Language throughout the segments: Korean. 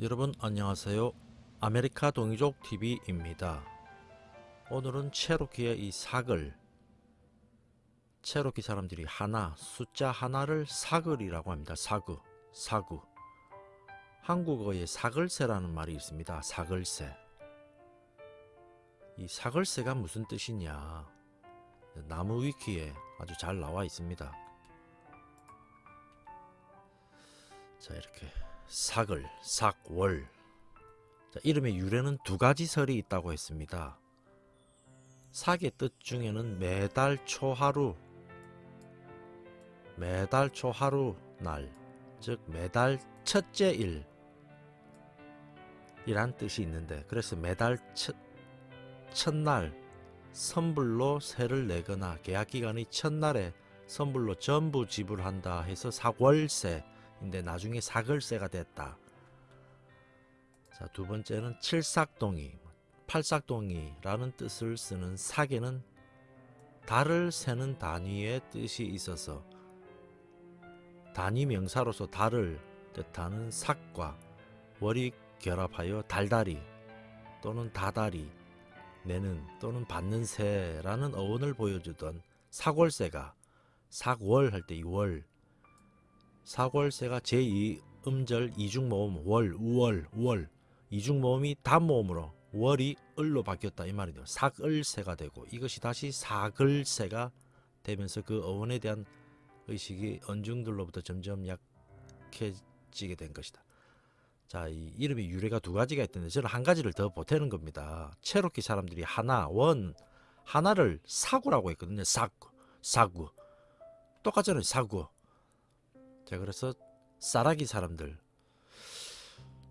여러분 안녕하세요. 아메리카 동이족 TV입니다. 오늘은 체로키의 이 사글 체로키 사람들이 하나 숫자 하나를 사글이라고 합니다. 사구 사구 한국어에 사글세라는 말이 있습니다. 사글세 이 사글세가 무슨 뜻이냐 나무 위키에 아주 잘 나와 있습니다. 자 이렇게 사글, 삭월 자, 이름의 유래는 두 가지 설이 있다고 했습니다. 삭의 뜻 중에는 매달 초하루 매달 초하루 날, 즉 매달 첫째 일 이란 뜻이 있는데 그래서 매달 첫, 첫날 선불로 세를 내거나 계약 기간이 첫날에 선불로 전부 지불한다 해서 사월세 인데 나중에 사글세가 됐다. 자, 두 번째는 칠삭동이, 팔삭동이라는 뜻을 쓰는 사계는 달을 세는 단위의 뜻이 있어서 단위 명사로서 달을 뜻하는 삭과 월이 결합하여 달다리 또는 다다리 내는 또는 받는 새라는 어원을 보여주던 사골새가 사월 할 때 이 월 사골새가 제2 음절 이중모음 월 우월 우월 이중모음이 단모음으로 월이 을로 바뀌었다 이 말이죠 삭을새가 되고 이것이 다시 사글새가 되면서 그 어원에 대한 의식이 언중들로부터 점점 약해지게 된 것이다 자, 이 이름의 유래가 두 가지가 있던데 저는 한 가지를 더 보태는 겁니다. 체로키 사람들이 하나, 원, 하나를 사구라고 했거든요. 사구, 사구. 똑같잖아요. 사구. 자, 그래서 사라기 사람들.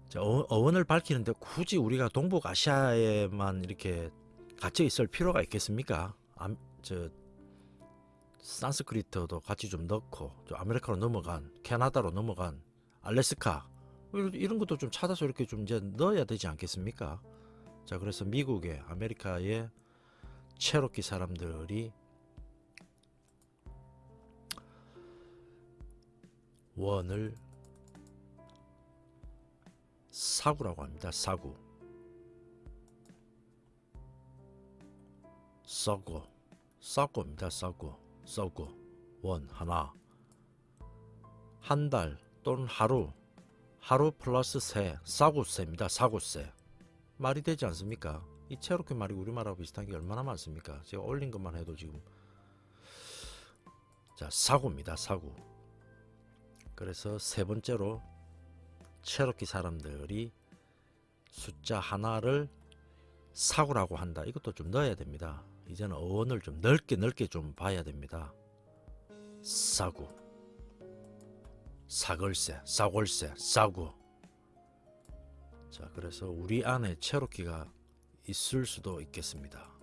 자, 어, 어원을 밝히는데 굳이 우리가 동북아시아에만 이렇게 갇혀 있을 필요가 있겠습니까? 아, 저 산스크리트도 같이 좀 넣고 좀 아메리카로 넘어간 캐나다로 넘어간 알래스카 이런 것도 좀 찾아서 이렇게 좀 이제 넣어야 되지 않겠습니까? 자, 그래서 미국의 아메리카의 체로키 사람들이 원을 사구라고 합니다. 사구. 썩고 썩고입니다. 썩고 썩고 원 하나 한 달 또는 하루 하루 플러스 세, 사구세입니다. 사구세. 말이 되지 않습니까? 이 체로키 말이 우리말하고 비슷한 게 얼마나 많습니까? 제가 올린 것만 해도 지금 자 사구입니다. 사구. 그래서 세 번째로 체로키 사람들이 숫자 하나를 사구라고 한다. 이것도 좀 넣어야 됩니다. 이제는 어원을 좀 넓게 넓게 좀 봐야 됩니다. 사구. 사글세, 사골세, 사구. 자, 그래서 우리 안에 체로키가 있을 수도 있겠습니다.